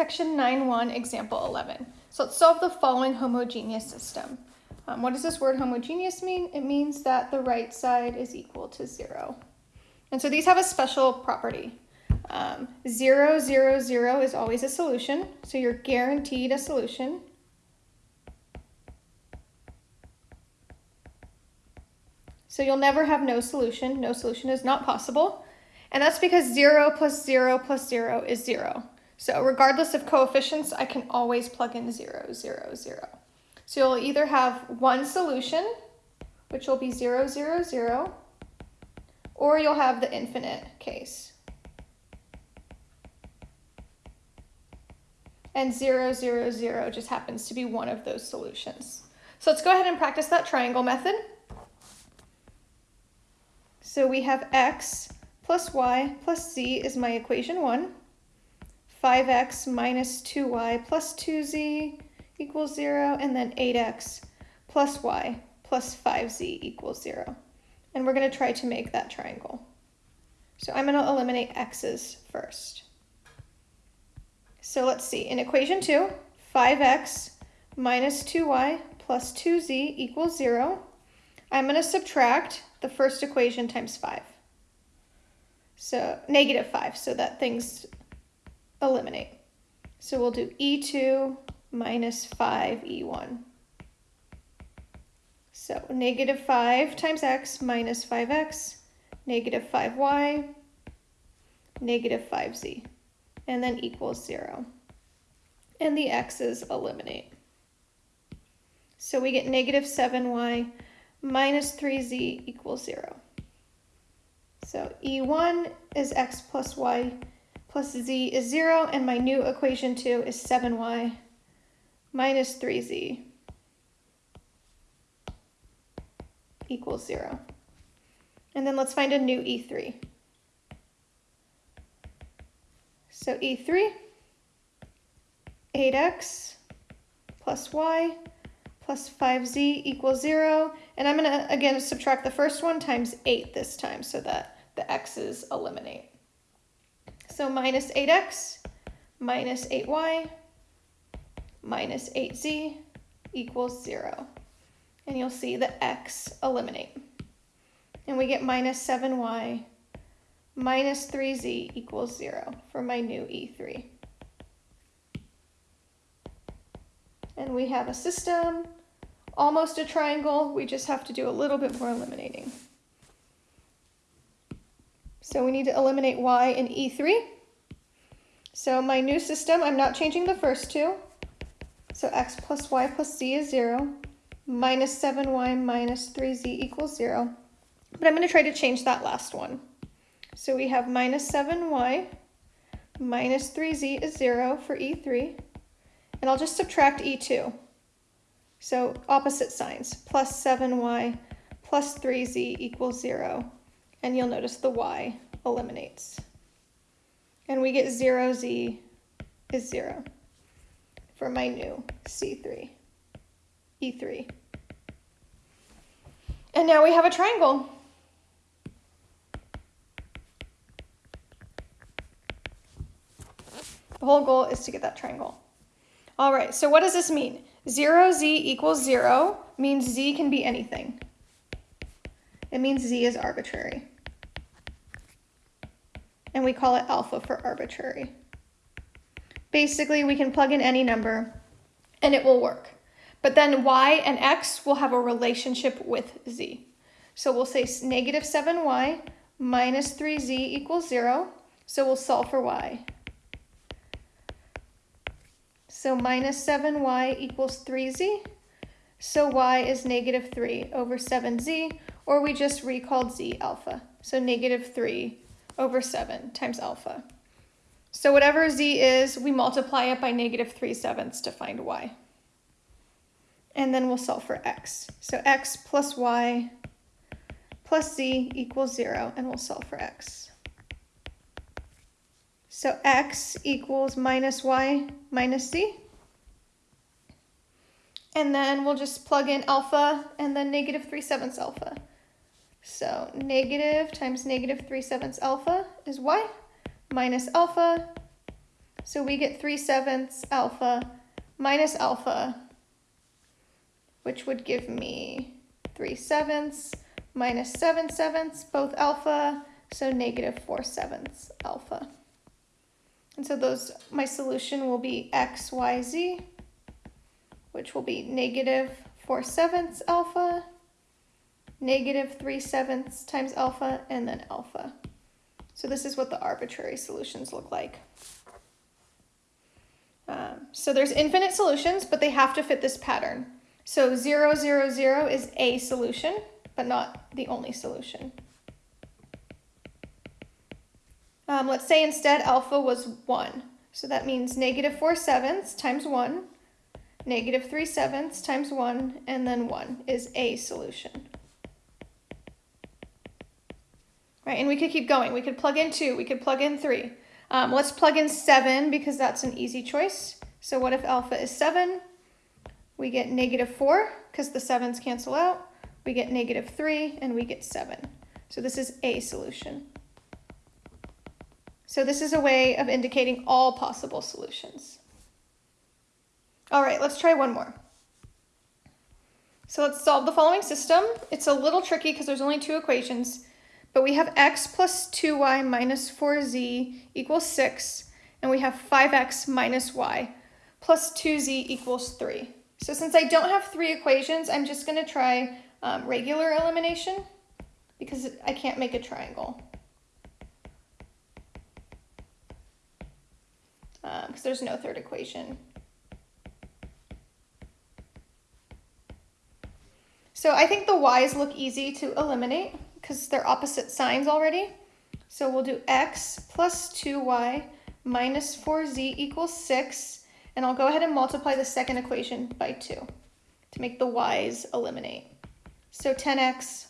Section 9.1, example 11. So let's solve the following homogeneous system. Um, what does this word homogeneous mean? It means that the right side is equal to zero. And so these have a special property. Um, zero, zero, zero is always a solution, so you're guaranteed a solution. So you'll never have no solution. No solution is not possible. And that's because zero plus zero plus zero is zero. So regardless of coefficients, I can always plug in zero, zero, zero. So you'll either have one solution, which will be zero, zero, zero, or you'll have the infinite case. And zero, zero, zero just happens to be one of those solutions. So let's go ahead and practice that triangle method. So we have x plus y plus z is my equation 1. 5x minus 2y plus 2z equals 0. And then 8x plus y plus 5z equals 0. And we're going to try to make that triangle. So I'm going to eliminate x's first. So let's see. In equation 2, 5x minus 2y plus 2z equals 0. I'm going to subtract the first equation times 5. So negative 5, so that things eliminate. So we'll do E2 minus 5E1. So negative 5 times x minus 5x, negative 5y, negative 5z, and then equals 0. And the x's eliminate. So we get negative 7y minus 3z equals 0. So E1 is x plus y plus z is 0, and my new equation 2 is 7y minus 3z equals 0. And then let's find a new E3. So E3, 8x plus y plus 5z equals 0. And I'm going to, again, subtract the first one times 8 this time so that the x's eliminate. So minus 8x minus 8y minus 8z equals 0. And you'll see the x eliminate. And we get minus 7y minus 3z equals 0 for my new E3. And we have a system almost a triangle. We just have to do a little bit more eliminating. So we need to eliminate y in E3. So my new system, I'm not changing the first two. So x plus y plus z is 0. Minus 7y minus 3z equals 0. But I'm going to try to change that last one. So we have minus 7y minus 3z is 0 for E3. And I'll just subtract E2. So opposite signs, plus 7y plus 3z equals 0. And you'll notice the y eliminates. And we get 0z is 0 for my new C3, E3. And now we have a triangle. The whole goal is to get that triangle. All right, so what does this mean? 0z equals 0 means z can be anything. It means z is arbitrary. And we call it alpha for arbitrary. Basically, we can plug in any number and it will work. But then y and x will have a relationship with z. So we'll say negative 7y minus 3z equals 0. So we'll solve for y. So minus 7y equals 3z. So y is negative 3 over 7z, or we just recalled z alpha. So negative 3 over 7 times alpha. So whatever z is, we multiply it by negative 3 sevenths to find y. And then we'll solve for x. So x plus y plus z equals 0, and we'll solve for x. So x equals minus y minus z. And then we'll just plug in alpha and then negative 3 sevenths alpha. So negative times negative 3 sevenths alpha is y minus alpha. So we get 3 sevenths alpha minus alpha, which would give me 3 sevenths minus 7 sevenths, both alpha, so negative 4 sevenths alpha. And so those, my solution will be x, y, z, which will be negative 4 sevenths alpha, negative 3 sevenths times alpha, and then alpha. So this is what the arbitrary solutions look like. Um, so there's infinite solutions, but they have to fit this pattern. So 0, 0, 0 is a solution, but not the only solution. Um, let's say instead alpha was 1. So that means negative 4 sevenths times 1, negative 3 sevenths times 1, and then 1 is a solution. Right, and we could keep going. We could plug in 2, we could plug in 3. Um, let's plug in 7 because that's an easy choice. So what if alpha is 7? We get negative 4 because the 7's cancel out. We get negative 3 and we get 7. So this is a solution. So this is a way of indicating all possible solutions. All right, let's try one more. So let's solve the following system. It's a little tricky because there's only two equations. But we have x plus 2y minus 4z equals 6, and we have 5x minus y plus 2z equals 3. So since I don't have three equations, I'm just going to try um, regular elimination because I can't make a triangle. Because um, there's no third equation. So I think the y's look easy to eliminate because they're opposite signs already. So we'll do x plus 2y minus 4z equals 6. And I'll go ahead and multiply the second equation by 2 to make the y's eliminate. So 10x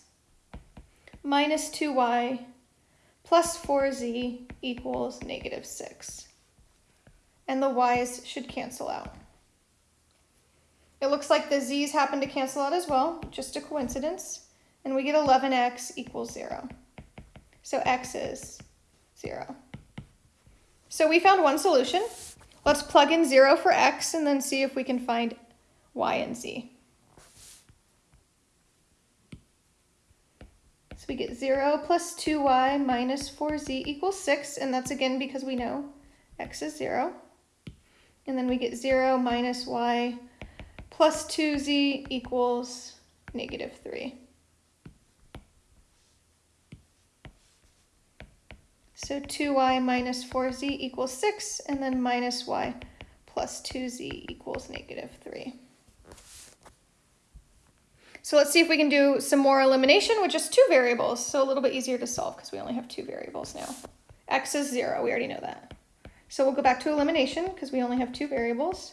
minus 2y plus 4z equals negative 6. And the y's should cancel out. It looks like the z's happen to cancel out as well, just a coincidence and we get 11x equals 0. So x is 0. So we found one solution. Let's plug in 0 for x and then see if we can find y and z. So we get 0 plus 2y minus 4z equals 6, and that's again because we know x is 0. And then we get 0 minus y plus 2z equals negative 3. So 2y minus 4z equals 6, and then minus y plus 2z equals negative 3. So let's see if we can do some more elimination with just two variables. So a little bit easier to solve because we only have two variables now. x is 0, we already know that. So we'll go back to elimination because we only have two variables.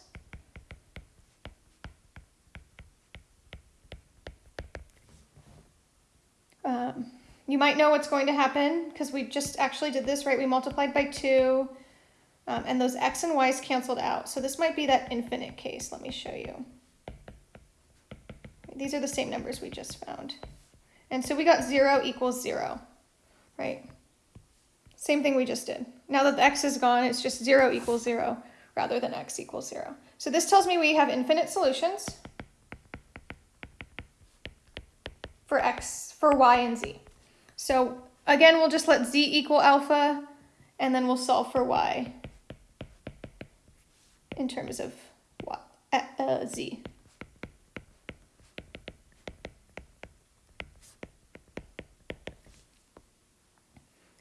Um, you might know what's going to happen because we just actually did this, right? We multiplied by 2, um, and those x and y's canceled out. So this might be that infinite case. Let me show you. These are the same numbers we just found. And so we got 0 equals 0, right? Same thing we just did. Now that the x is gone, it's just 0 equals 0 rather than x equals 0. So this tells me we have infinite solutions for x, for y and z. So again, we'll just let z equal alpha, and then we'll solve for y in terms of y, uh, uh, z.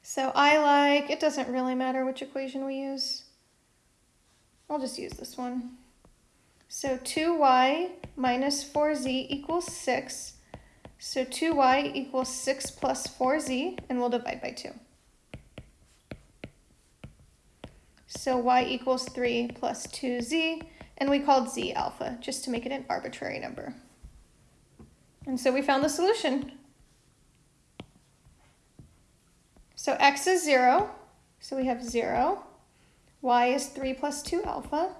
So I like, it doesn't really matter which equation we use. I'll just use this one. So 2y minus 4z equals 6 so 2y equals 6 plus 4z, and we'll divide by 2. So y equals 3 plus 2z, and we called z alpha, just to make it an arbitrary number. And so we found the solution. So x is 0, so we have 0. y is 3 plus 2 alpha,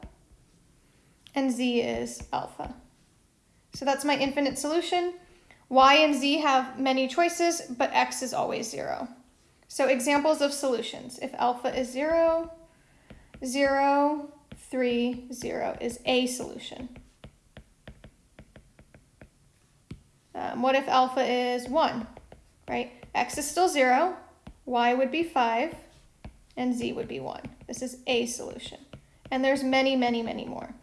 and z is alpha. So that's my infinite solution. Y and Z have many choices, but X is always zero. So examples of solutions. If alpha is zero, 0, 3, 0 is a solution. Um, what if alpha is 1, right? x is still 0, y would be 5, and z would be 1. This is a solution. And there's many, many, many more.